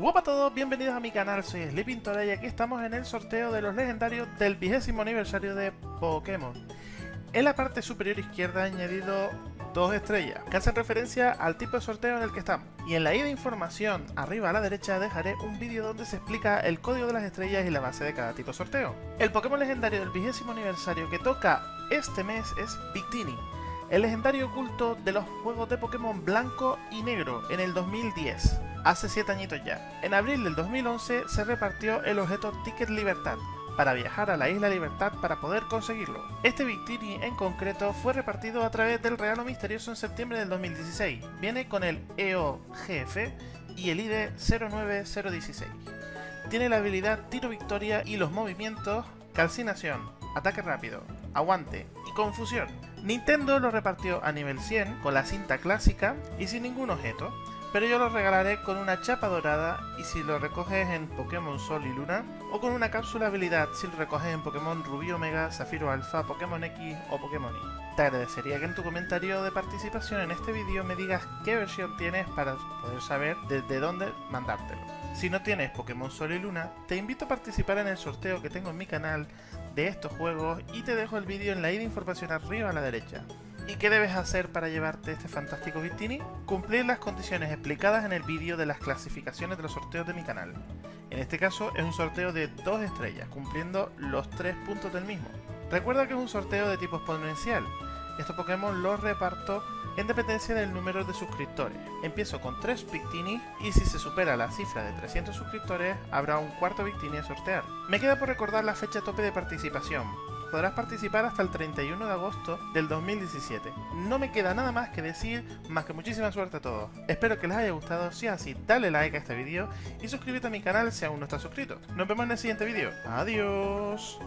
Hola a todos, bienvenidos a mi canal, soy Sleepintora y aquí estamos en el sorteo de los legendarios del vigésimo aniversario de Pokémon. En la parte superior izquierda he añadido dos estrellas, que hacen referencia al tipo de sorteo en el que estamos. Y en la ida de información, arriba a la derecha, dejaré un vídeo donde se explica el código de las estrellas y la base de cada tipo de sorteo. El Pokémon legendario del vigésimo aniversario que toca este mes es Victini, el legendario oculto de los juegos de Pokémon blanco y negro en el 2010 hace 7 añitos ya. En abril del 2011 se repartió el objeto Ticket Libertad, para viajar a la Isla Libertad para poder conseguirlo. Este Victini en concreto fue repartido a través del regalo misterioso en septiembre del 2016. Viene con el EOGF y el ID 09016. Tiene la habilidad Tiro Victoria y los movimientos Calcinación, Ataque Rápido, Aguante y Confusión. Nintendo lo repartió a nivel 100 con la cinta clásica y sin ningún objeto, pero yo lo regalaré con una chapa dorada y si lo recoges en Pokémon Sol y Luna, o con una cápsula habilidad si lo recoges en Pokémon Rubí Omega, Zafiro Alpha, Pokémon X o Pokémon Y. Te agradecería que en tu comentario de participación en este vídeo me digas qué versión tienes para poder saber desde dónde mandártelo. Si no tienes Pokémon Sol y Luna, te invito a participar en el sorteo que tengo en mi canal de estos juegos y te dejo el vídeo en la ida información arriba a la derecha. ¿Y qué debes hacer para llevarte este fantástico Victini? Cumplir las condiciones explicadas en el vídeo de las clasificaciones de los sorteos de mi canal. En este caso es un sorteo de 2 estrellas, cumpliendo los 3 puntos del mismo. Recuerda que es un sorteo de tipo exponencial. Estos Pokémon los reparto en dependencia del número de suscriptores. Empiezo con 3 Victini y si se supera la cifra de 300 suscriptores habrá un cuarto Victini a sortear. Me queda por recordar la fecha tope de participación, podrás participar hasta el 31 de agosto del 2017. No me queda nada más que decir, más que muchísima suerte a todos. Espero que les haya gustado, si es así, dale like a este vídeo y suscríbete a mi canal si aún no estás suscrito. Nos vemos en el siguiente vídeo. Adiós.